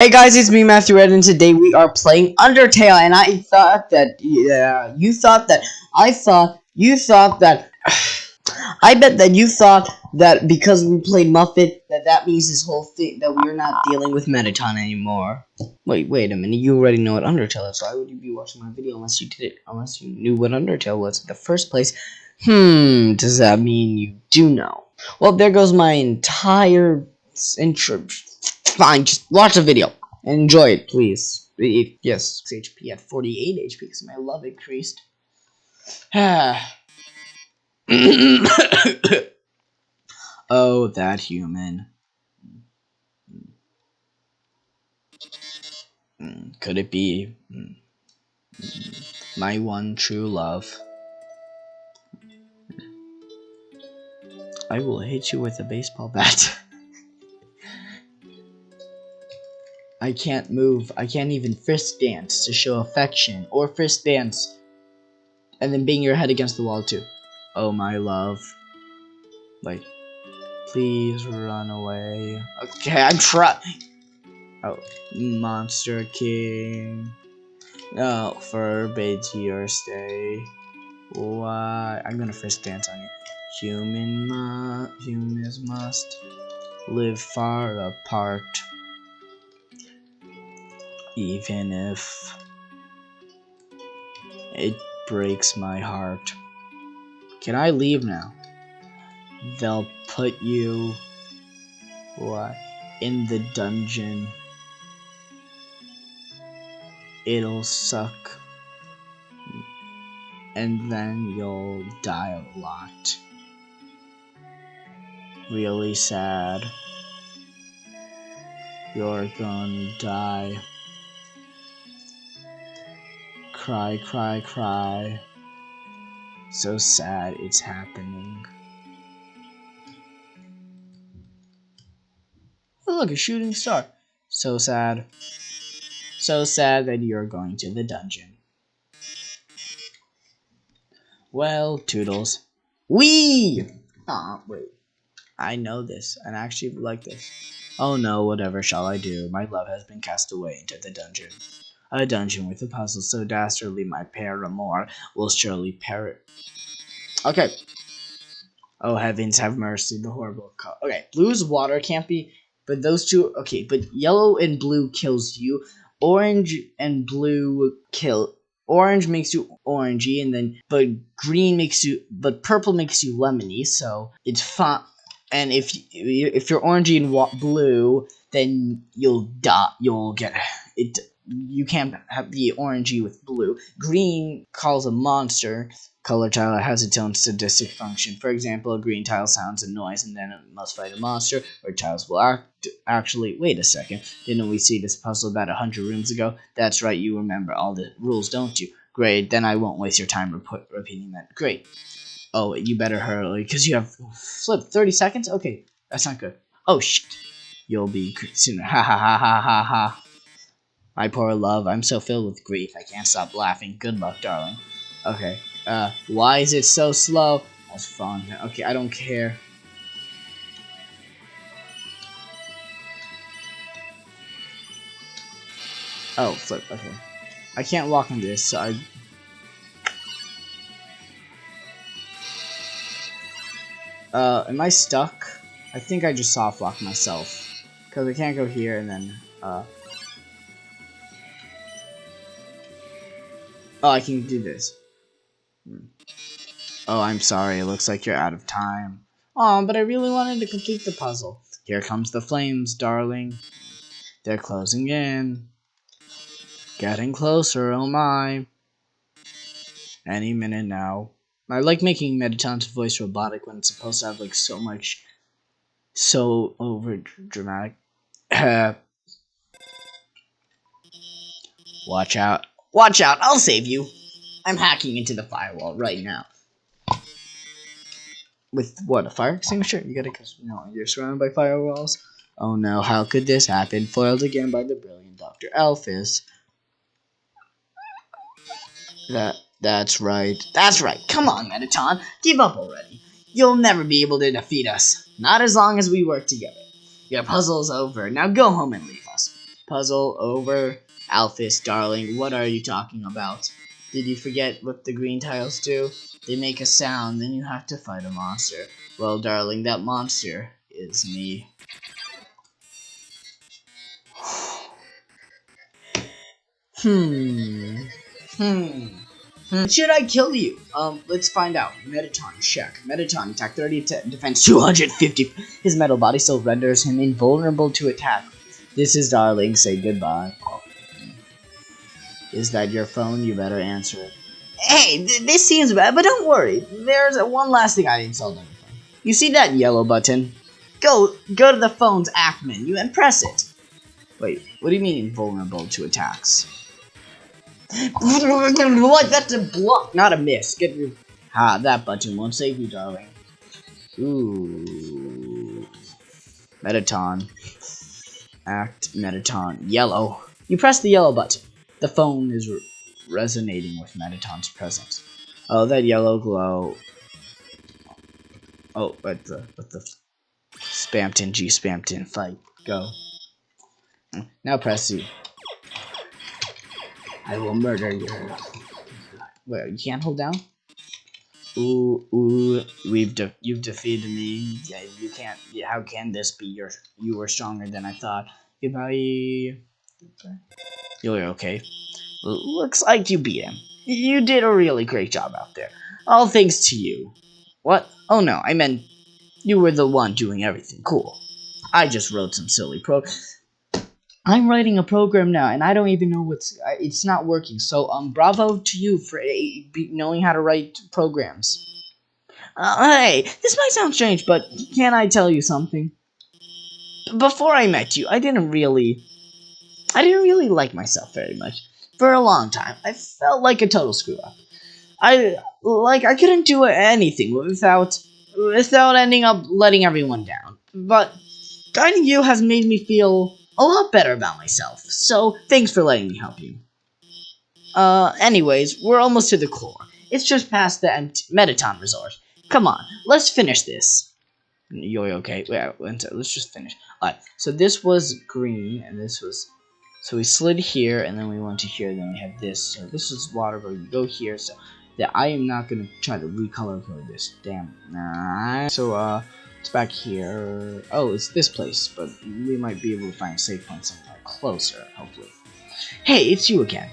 Hey guys, it's me Matthew Red, and today we are playing Undertale. And I thought that, yeah, you thought that, I thought, you thought that, I bet that you thought that because we played Muffet, that that means this whole thing that we're not dealing with Mettaton anymore. Wait, wait a minute, you already know what Undertale is. Why would you be watching my video unless you did it, unless you knew what Undertale was in the first place? Hmm, does that mean you do know? Well, there goes my entire intro fine, just watch the video enjoy it, please. It, yes, HP at 48 HP because my love increased. oh, that human. Could it be my one true love? I will hit you with a baseball bat. I can't move. I can't even fist dance to show affection, or fist dance and then bang your head against the wall too. Oh my love. Like, please run away. Okay, I'm trying. Oh, Monster King. No, oh, forbids your stay. Why? I'm gonna fist dance on you. Human mu humans must live far apart even if it breaks my heart. Can I leave now? They'll put you what in the dungeon. It'll suck. And then you'll die a lot. Really sad. You're gonna die. Cry, cry, cry. So sad it's happening. Oh, look, a shooting star. So sad. So sad that you're going to the dungeon. Well, Toodles. Wee! Aw, wait. I know this, and I actually like this. Oh no, whatever shall I do? My love has been cast away into the dungeon. A dungeon with a puzzle so dastardly my paramour will surely perish. Okay. Oh heavens, have mercy, the horrible co Okay, blue's water can't be, but those two, okay, but yellow and blue kills you. Orange and blue kill, orange makes you orangey, and then, but green makes you, but purple makes you lemony, so it's fine. And if if you're orangey and blue, then you'll die. You'll get it you can't have the orangey with blue. Green calls a monster. Color tile has its own sadistic function. For example, a green tile sounds a noise and then it must fight a monster, or tiles will act actually wait a second. Didn't we see this puzzle about a hundred rooms ago? That's right, you remember all the rules, don't you? Great, then I won't waste your time repeating that. Great. Oh, you better hurry, because you have flip 30 seconds? Okay, that's not good. Oh shit. You'll be sooner. Ha ha ha ha ha ha. My poor love, I'm so filled with grief, I can't stop laughing. Good luck, darling. Okay, uh, why is it so slow? That's fun. Okay, I don't care. Oh, flip, okay. I can't walk on this, so I... Uh, am I stuck? I think I just soft locked myself. Because I can't go here and then, uh... Oh, I can do this. Oh, I'm sorry. It looks like you're out of time. Oh, but I really wanted to complete the puzzle. Here comes the flames, darling. They're closing in. Getting closer, oh my. Any minute now. I like making Mettaton's voice robotic when it's supposed to have like so much, so over dramatic. Watch out. Watch out, I'll save you. I'm hacking into the firewall right now. With what, a fire extinguisher? You gotta, cause know, you're surrounded by firewalls. Oh no, how could this happen? Foiled again by the brilliant Dr. Alphys. That, that's right. That's right. Come on, Mettaton. Give up already. You'll never be able to defeat us. Not as long as we work together. Your puzzle's over. Now go home and leave us. puzzle over. Alphys, darling, what are you talking about? Did you forget what the green tiles do? They make a sound, then you have to fight a monster. Well, darling, that monster is me. hmm. Hmm. Hmm. Should I kill you? Um, let's find out. Mettaton, check. Mettaton, attack 30, defense 250. His metal body still renders him invulnerable to attack. This is Darling, say goodbye. Is that your phone? You better answer it. Hey, th this seems bad, but don't worry. There's one last thing I installed on your phone. You see that yellow button? Go, go to the phone's app menu and press it. Wait, what do you mean vulnerable to attacks? what? That's a block, not a miss. Get your... Ha, that button won't save you, darling. Ooh. Mettaton. Act Mettaton. Yellow. You press the yellow button. The phone is re resonating with Mettaton's presence. Oh, that yellow glow. Oh, but the, but the Spamton G Spamton fight. Go. Now press C. I will murder you. Wait, you can't hold down? Ooh, ooh, we've de you've defeated me. Yeah, you can't. How can this be? You're you were stronger than I thought. Goodbye. You're okay. Looks like you beat him. You did a really great job out there. All thanks to you. What? Oh no, I meant you were the one doing everything cool. I just wrote some silly pro. I'm writing a program now, and I don't even know what's. It's not working. So, um, bravo to you for knowing how to write programs. Uh, hey, this might sound strange, but can I tell you something? Before I met you, I didn't really, I didn't really like myself very much. For a long time, I felt like a total screw up. I like I couldn't do anything without without ending up letting everyone down. But guiding you has made me feel a lot better about myself, so thanks for letting me help you. Uh, anyways, we're almost to the core. It's just past the Mettaton Resort. Come on, let's finish this. You're okay. Wait, let's just finish. Alright, so this was green, and this was... So we slid here, and then we went to here, then we have this. So this is water, but you go here, so that I am not going to try to recolor code this. Damn. Nah. So, uh, it's back here. Oh, it's this place, but we might be able to find a safe point somewhere closer, hopefully. Hey, it's you again.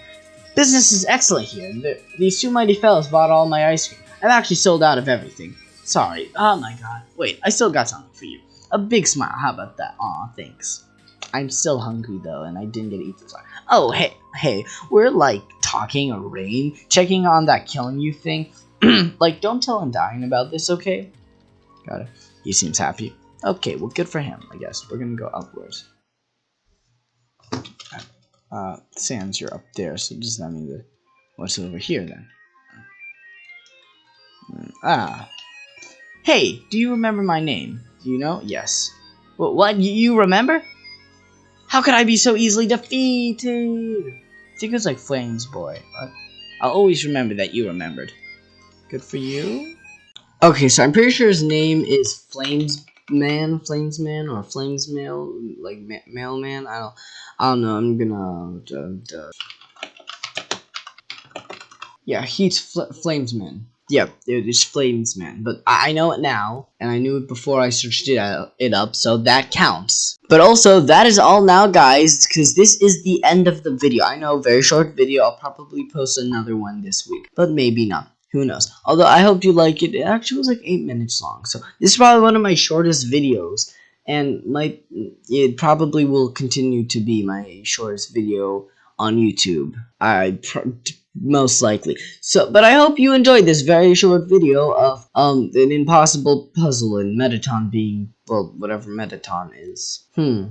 Business is excellent here. The, these two mighty fellows bought all my ice cream. I've actually sold out of everything. Sorry. Oh my god. Wait, I still got something for you. A big smile. How about that? Aw, thanks. I'm still hungry though, and I didn't get to eat the this. Oh, hey, hey, we're like talking a rain, checking on that killing you thing. like, don't tell Undyne about this, okay? Got it. He seems happy. Okay, well, good for him, I guess. We're gonna go upwards. Uh, Sans, you're up there, so does that mean that what's over here then? Mm, ah. Hey, do you remember my name? Do you know? Yes. What? what? You remember? How could I be so easily defeated? I think it was like Flames Boy. I'll always remember that you remembered. Good for you. Okay, so I'm pretty sure his name is Flames Man, Flames Man, or Flames Mail, like ma Mailman. I don't, I don't know. I'm gonna. Uh, uh, yeah, he's Fl Flamesman. Yep, yeah, it is flames, man. But I, I know it now, and I knew it before I searched it, uh, it up, so that counts. But also, that is all now, guys, because this is the end of the video. I know, very short video. I'll probably post another one this week, but maybe not. Who knows? Although I hope you like it. It actually was like 8 minutes long. So this is probably one of my shortest videos. And my it probably will continue to be my shortest video on YouTube. I most likely. So, but I hope you enjoyed this very short video of um an impossible puzzle and Mettaton being well whatever Mettaton is. Hmm.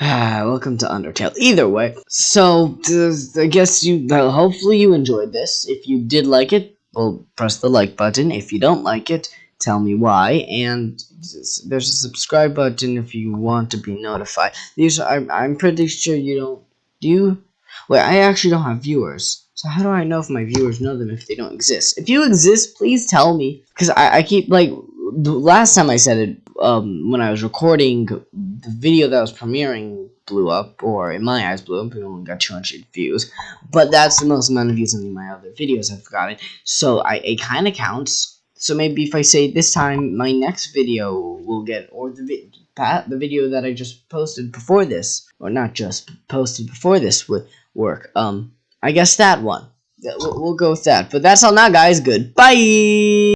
Welcome to Undertale. Either way, so uh, I guess you hopefully you enjoyed this. If you did like it, well, press the like button. If you don't like it, tell me why. And there's a subscribe button if you want to be notified. These I'm, I'm pretty sure you don't. Do you? Wait, I actually don't have viewers. So how do I know if my viewers know them if they don't exist? If you exist, please tell me. Because I, I keep, like, the last time I said it, um, when I was recording the video that was premiering blew up, or in my eyes blew up. It only got 200 views, but that's the most amount of views of my other videos I've gotten. So I it kind of counts. So maybe if I say this time, my next video will get, or the vi the video that I just posted before this, or not just posted before this would work. Um, I guess that one. We'll, go with that. But that's all now, guys. Goodbye.